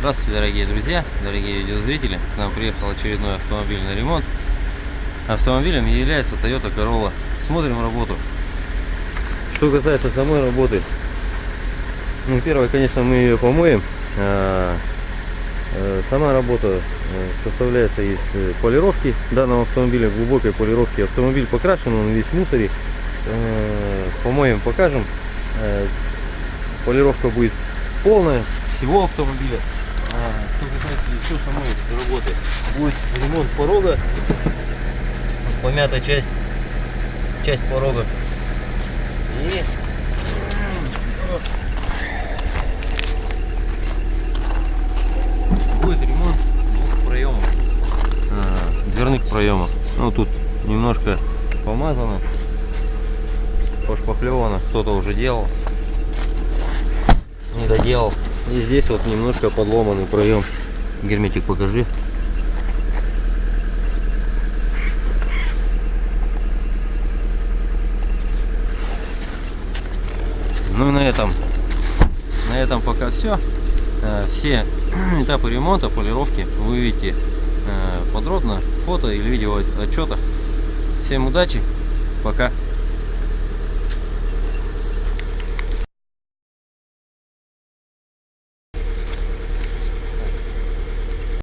Здравствуйте, дорогие друзья, дорогие видеозрители. К нам приехал очередной автомобильный ремонт. Автомобилем является Toyota Corolla. Смотрим работу. Что касается самой работы. Ну, первое, конечно, мы ее помоем. А, э, Сама работа э, составляется из э, полировки данного автомобиля, глубокой полировки. Автомобиль покрашен, он весь в мусоре. Э, Помоем, покажем. Полировка будет полная всего автомобиля. А, что касается еще самой работы, будет ремонт порога, помята часть, часть порога. И будет ремонт двух проемов, а, дверных проемов. Ну тут немножко помазано, пошпаклевано, кто-то уже делал, не доделал. И здесь вот немножко подломанный проем. Герметик покажи. Ну и на этом, на этом пока все. Все этапы ремонта, полировки вы увидите э, подробно фото или видео отчетах. Всем удачи, пока.